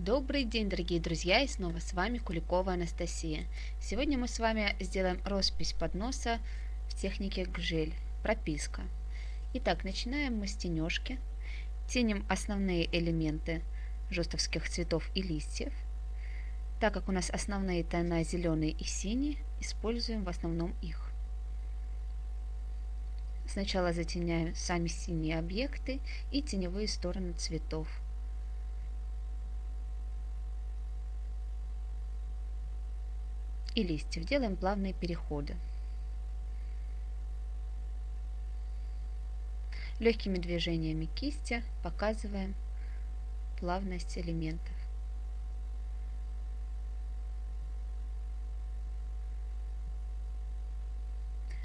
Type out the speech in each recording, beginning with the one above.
Добрый день, дорогие друзья, и снова с вами Куликова Анастасия. Сегодня мы с вами сделаем роспись подноса в технике гжель, прописка. Итак, начинаем мы с тенежки. Теним основные элементы жестовских цветов и листьев. Так как у нас основные тона зеленый и синий, используем в основном их. Сначала затеняем сами синие объекты и теневые стороны цветов. И листьев. Делаем плавные переходы. Легкими движениями кисти показываем плавность элементов.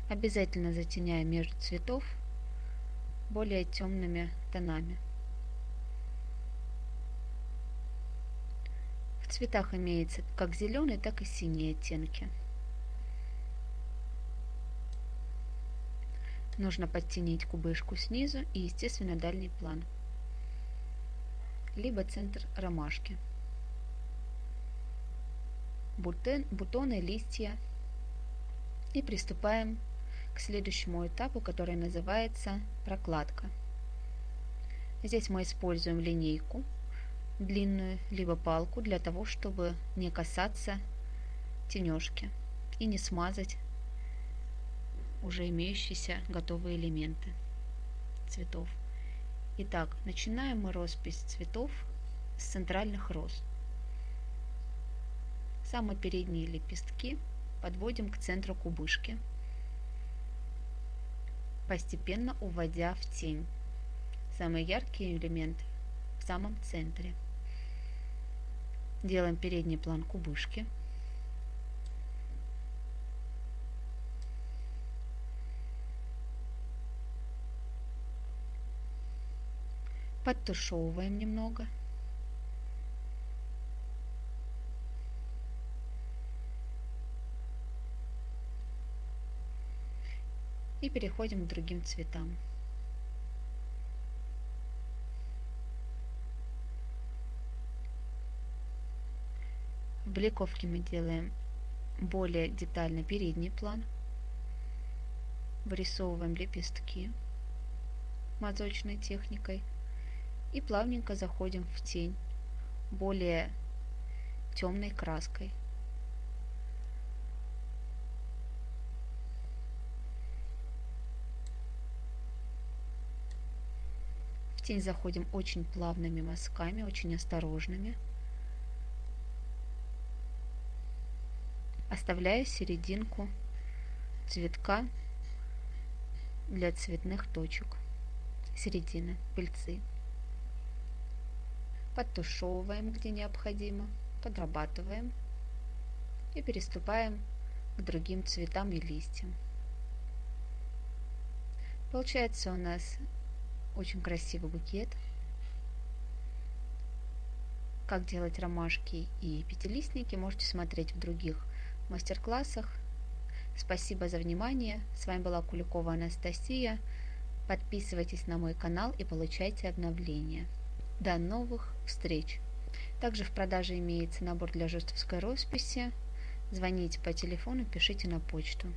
Обязательно затеняем между цветов более темными тонами. В цветах имеется как зеленый, так и синий оттенки. Нужно подтянить кубышку снизу и, естественно, дальний план, либо центр ромашки. Бутон, бутоны, листья. И приступаем к следующему этапу, который называется прокладка. Здесь мы используем линейку длинную, либо палку для того, чтобы не касаться тенежки и не смазать уже имеющиеся готовые элементы цветов. Итак, начинаем мы роспись цветов с центральных роз. Самые передние лепестки подводим к центру кубышки, постепенно уводя в тень. Самые яркие элементы в самом центре. Делаем передний план кубышки. Подтушевываем немного. И переходим к другим цветам. В бликовке мы делаем более детально передний план. Вырисовываем лепестки мазочной техникой и плавненько заходим в тень более темной краской. В тень заходим очень плавными мазками, очень осторожными. Оставляя серединку цветка для цветных точек середины пыльцы. Подтушевываем, где необходимо, подрабатываем и переступаем к другим цветам и листьям. Получается у нас очень красивый букет. Как делать ромашки и пятилистники можете смотреть в других мастер-классах. Спасибо за внимание. С вами была Куликова Анастасия. Подписывайтесь на мой канал и получайте обновления. До новых встреч! Также в продаже имеется набор для жестовской росписи. Звоните по телефону, пишите на почту.